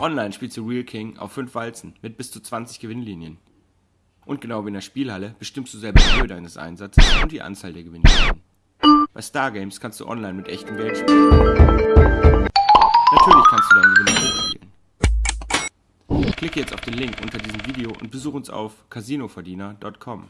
Online spielst du Real King auf 5 Walzen mit bis zu 20 Gewinnlinien. Und genau wie in der Spielhalle bestimmst du selber die Höhe deines Einsatzes und die Anzahl der Gewinnlinien. Bei Stargames kannst du online mit echtem Geld spielen. Natürlich kannst du deinen Gewinn hochspielen. Klicke jetzt auf den Link unter diesem Video und besuche uns auf casinoverdiener.com.